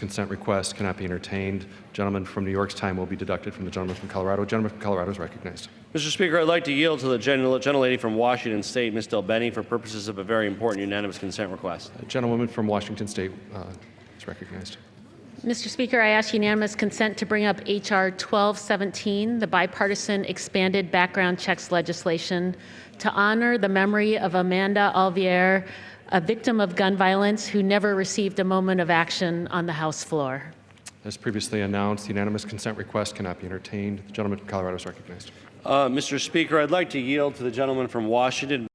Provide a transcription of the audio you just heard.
consent request cannot be entertained. Gentleman from New York's time will be deducted from the gentleman from Colorado. Gentleman from Colorado is recognized. Mr. Speaker, I'd like to yield to the gentle- gentlelady from Washington State, Ms. DelBene, for purposes of a very important unanimous consent request. The gentlewoman from Washington State uh, is recognized. Mr. Speaker, I ask unanimous consent to bring up H.R. 1217, the bipartisan expanded background checks legislation, to honor the memory of Amanda Alvier, a victim of gun violence who never received a moment of action on the House floor. As previously announced, the unanimous consent request cannot be entertained. The gentleman from Colorado is recognized. Uh, Mr. Speaker, I'd like to yield to the gentleman from Washington,